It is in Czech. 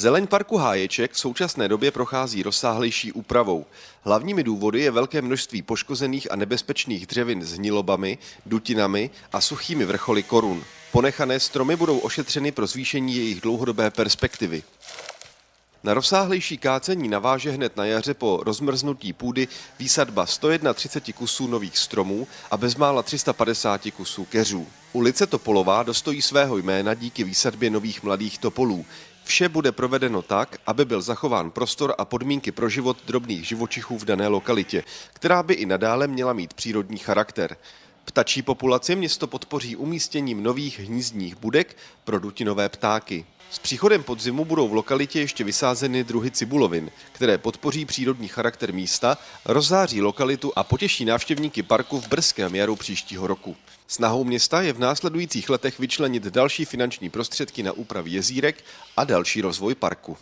Zeleň parku Háječek v současné době prochází rozsáhlejší úpravou. Hlavními důvody je velké množství poškozených a nebezpečných dřevin s hnilobami, dutinami a suchými vrcholy korun. Ponechané stromy budou ošetřeny pro zvýšení jejich dlouhodobé perspektivy. Na rozsáhlejší kácení naváže hned na jaře po rozmrznutí půdy výsadba 131 kusů nových stromů a bezmála 350 kusů keřů. Ulice Topolová dostojí svého jména díky výsadbě nových mladých topolů. Vše bude provedeno tak, aby byl zachován prostor a podmínky pro život drobných živočichů v dané lokalitě, která by i nadále měla mít přírodní charakter. Ptačí populaci město podpoří umístěním nových hnízdních budek pro dutinové ptáky. S příchodem podzimu budou v lokalitě ještě vysázeny druhy cibulovin, které podpoří přírodní charakter místa, rozzáří lokalitu a potěší návštěvníky parku v brzkém jaru příštího roku. Snahou města je v následujících letech vyčlenit další finanční prostředky na úpravy jezírek a další rozvoj parku.